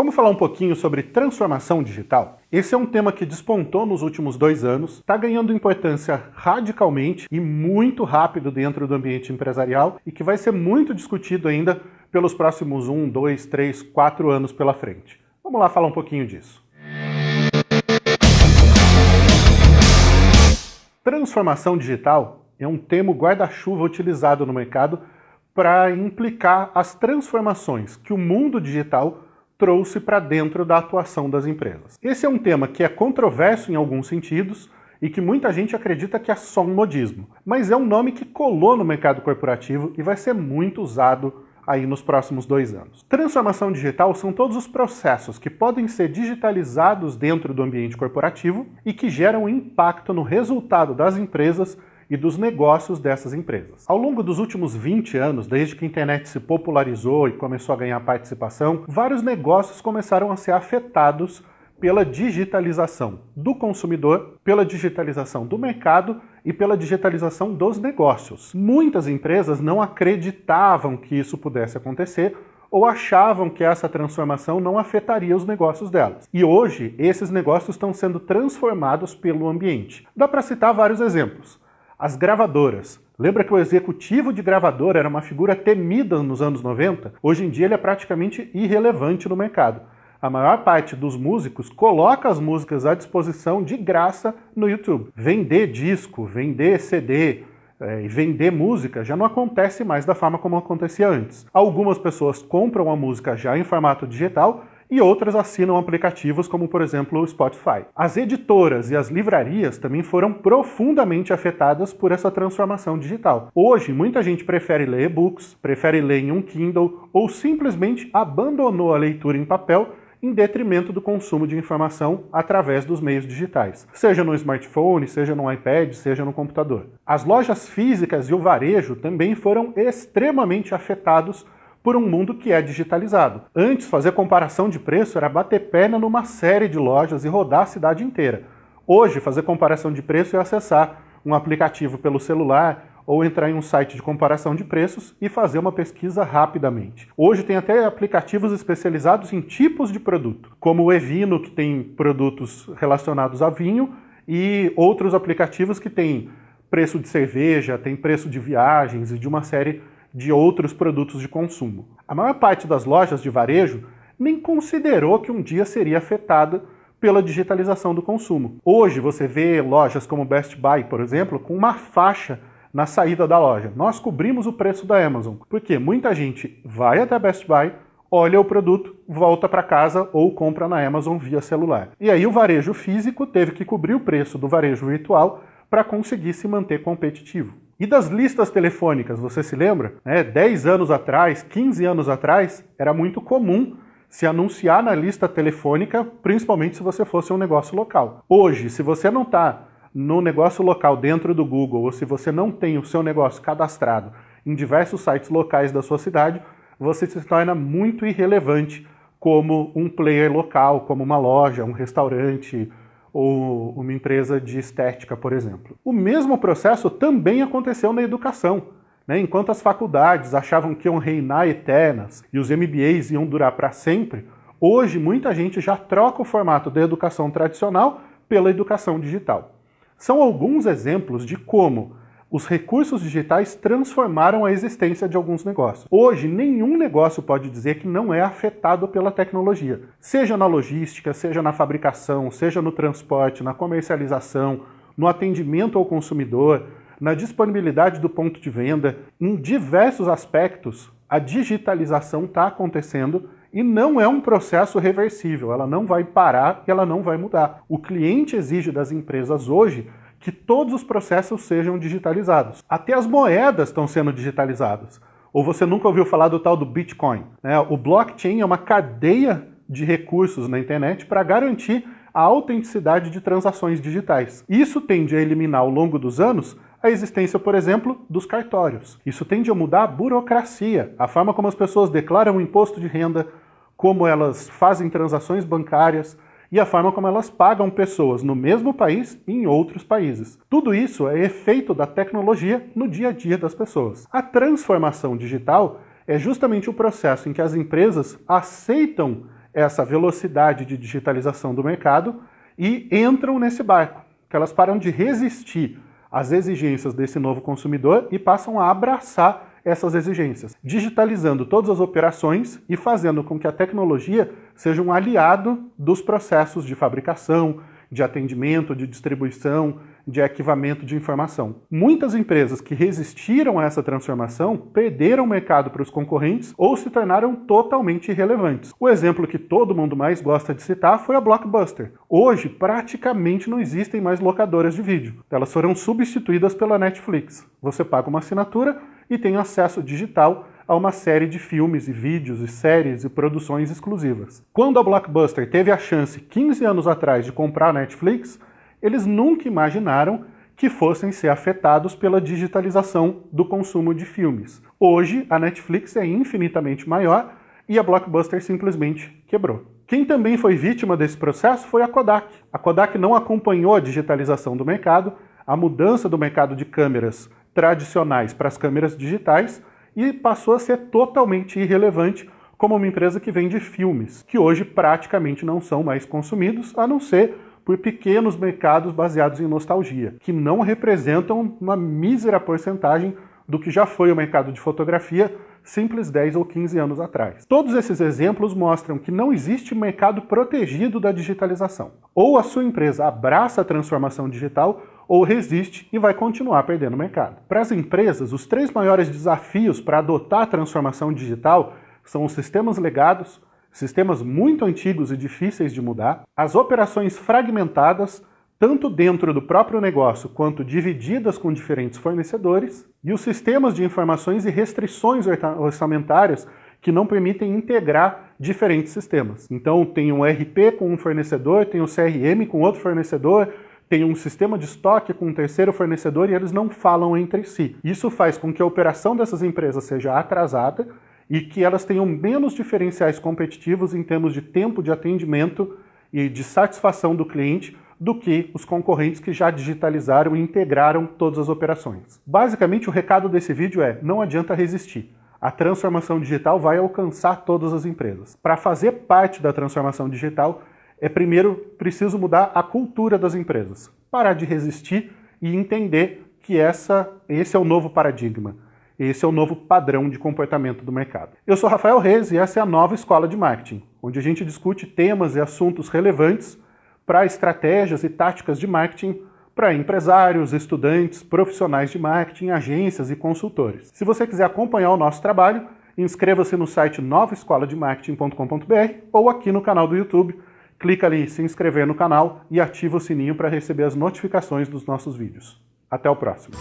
Vamos falar um pouquinho sobre transformação digital? Esse é um tema que despontou nos últimos dois anos, está ganhando importância radicalmente e muito rápido dentro do ambiente empresarial e que vai ser muito discutido ainda pelos próximos um, dois, três, quatro anos pela frente. Vamos lá falar um pouquinho disso. Transformação digital é um termo guarda-chuva utilizado no mercado para implicar as transformações que o mundo digital trouxe para dentro da atuação das empresas. Esse é um tema que é controverso em alguns sentidos e que muita gente acredita que é só um modismo, mas é um nome que colou no mercado corporativo e vai ser muito usado aí nos próximos dois anos. Transformação digital são todos os processos que podem ser digitalizados dentro do ambiente corporativo e que geram impacto no resultado das empresas e dos negócios dessas empresas. Ao longo dos últimos 20 anos, desde que a internet se popularizou e começou a ganhar participação, vários negócios começaram a ser afetados pela digitalização do consumidor, pela digitalização do mercado e pela digitalização dos negócios. Muitas empresas não acreditavam que isso pudesse acontecer ou achavam que essa transformação não afetaria os negócios delas. E hoje, esses negócios estão sendo transformados pelo ambiente. Dá para citar vários exemplos. As gravadoras. Lembra que o executivo de gravadora era uma figura temida nos anos 90? Hoje em dia ele é praticamente irrelevante no mercado. A maior parte dos músicos coloca as músicas à disposição de graça no YouTube. Vender disco, vender CD, é, e vender música já não acontece mais da forma como acontecia antes. Algumas pessoas compram a música já em formato digital e outras assinam aplicativos como, por exemplo, o Spotify. As editoras e as livrarias também foram profundamente afetadas por essa transformação digital. Hoje, muita gente prefere ler e-books, prefere ler em um Kindle ou simplesmente abandonou a leitura em papel em detrimento do consumo de informação através dos meios digitais, seja no smartphone, seja no iPad, seja no computador. As lojas físicas e o varejo também foram extremamente afetados por um mundo que é digitalizado. Antes, fazer comparação de preço era bater perna numa série de lojas e rodar a cidade inteira. Hoje, fazer comparação de preço é acessar um aplicativo pelo celular ou entrar em um site de comparação de preços e fazer uma pesquisa rapidamente. Hoje tem até aplicativos especializados em tipos de produto, como o Evino, que tem produtos relacionados a vinho, e outros aplicativos que têm preço de cerveja, tem preço de viagens e de uma série de outros produtos de consumo. A maior parte das lojas de varejo nem considerou que um dia seria afetada pela digitalização do consumo. Hoje você vê lojas como Best Buy, por exemplo, com uma faixa na saída da loja. Nós cobrimos o preço da Amazon, porque muita gente vai até Best Buy, olha o produto, volta para casa ou compra na Amazon via celular. E aí o varejo físico teve que cobrir o preço do varejo virtual para conseguir se manter competitivo. E das listas telefônicas, você se lembra? É, 10 anos atrás, 15 anos atrás, era muito comum se anunciar na lista telefônica, principalmente se você fosse um negócio local. Hoje, se você não está no negócio local dentro do Google, ou se você não tem o seu negócio cadastrado em diversos sites locais da sua cidade, você se torna muito irrelevante como um player local, como uma loja, um restaurante, ou uma empresa de estética, por exemplo. O mesmo processo também aconteceu na educação. Né? Enquanto as faculdades achavam que iam reinar eternas e os MBAs iam durar para sempre, hoje muita gente já troca o formato da educação tradicional pela educação digital. São alguns exemplos de como os recursos digitais transformaram a existência de alguns negócios. Hoje, nenhum negócio pode dizer que não é afetado pela tecnologia, seja na logística, seja na fabricação, seja no transporte, na comercialização, no atendimento ao consumidor, na disponibilidade do ponto de venda, em diversos aspectos, a digitalização está acontecendo e não é um processo reversível, ela não vai parar e ela não vai mudar. O cliente exige das empresas hoje que todos os processos sejam digitalizados. Até as moedas estão sendo digitalizadas. Ou você nunca ouviu falar do tal do Bitcoin? Né? O blockchain é uma cadeia de recursos na internet para garantir a autenticidade de transações digitais. Isso tende a eliminar ao longo dos anos a existência, por exemplo, dos cartórios. Isso tende a mudar a burocracia, a forma como as pessoas declaram o imposto de renda, como elas fazem transações bancárias, e a forma como elas pagam pessoas no mesmo país e em outros países. Tudo isso é efeito da tecnologia no dia a dia das pessoas. A transformação digital é justamente o processo em que as empresas aceitam essa velocidade de digitalização do mercado e entram nesse barco, que elas param de resistir às exigências desse novo consumidor e passam a abraçar essas exigências, digitalizando todas as operações e fazendo com que a tecnologia seja um aliado dos processos de fabricação, de atendimento, de distribuição, de arquivamento de informação. Muitas empresas que resistiram a essa transformação perderam o mercado para os concorrentes ou se tornaram totalmente irrelevantes. O exemplo que todo mundo mais gosta de citar foi a Blockbuster. Hoje, praticamente não existem mais locadoras de vídeo. Elas foram substituídas pela Netflix. Você paga uma assinatura e tem acesso digital a uma série de filmes e vídeos e séries e produções exclusivas. Quando a Blockbuster teve a chance 15 anos atrás de comprar a Netflix, eles nunca imaginaram que fossem ser afetados pela digitalização do consumo de filmes. Hoje, a Netflix é infinitamente maior e a Blockbuster simplesmente quebrou. Quem também foi vítima desse processo foi a Kodak. A Kodak não acompanhou a digitalização do mercado, a mudança do mercado de câmeras tradicionais para as câmeras digitais e passou a ser totalmente irrelevante como uma empresa que vende filmes, que hoje praticamente não são mais consumidos, a não ser por pequenos mercados baseados em nostalgia, que não representam uma mísera porcentagem do que já foi o mercado de fotografia simples 10 ou 15 anos atrás. Todos esses exemplos mostram que não existe mercado protegido da digitalização. Ou a sua empresa abraça a transformação digital, ou resiste e vai continuar perdendo mercado. Para as empresas, os três maiores desafios para adotar a transformação digital são os sistemas legados, sistemas muito antigos e difíceis de mudar, as operações fragmentadas, tanto dentro do próprio negócio quanto divididas com diferentes fornecedores, e os sistemas de informações e restrições orçamentárias que não permitem integrar diferentes sistemas. Então tem um RP com um fornecedor, tem um CRM com outro fornecedor, tem um sistema de estoque com um terceiro fornecedor e eles não falam entre si. Isso faz com que a operação dessas empresas seja atrasada e que elas tenham menos diferenciais competitivos em termos de tempo de atendimento e de satisfação do cliente do que os concorrentes que já digitalizaram e integraram todas as operações. Basicamente, o recado desse vídeo é, não adianta resistir. A transformação digital vai alcançar todas as empresas. Para fazer parte da transformação digital, é primeiro preciso mudar a cultura das empresas. Parar de resistir e entender que essa, esse é o novo paradigma. Esse é o novo padrão de comportamento do mercado. Eu sou Rafael Reis e essa é a nova Escola de Marketing, onde a gente discute temas e assuntos relevantes para estratégias e táticas de marketing para empresários, estudantes, profissionais de marketing, agências e consultores. Se você quiser acompanhar o nosso trabalho, inscreva-se no site novaescolademarketing.com.br ou aqui no canal do YouTube, clica ali em se inscrever no canal e ativa o sininho para receber as notificações dos nossos vídeos. Até o próximo!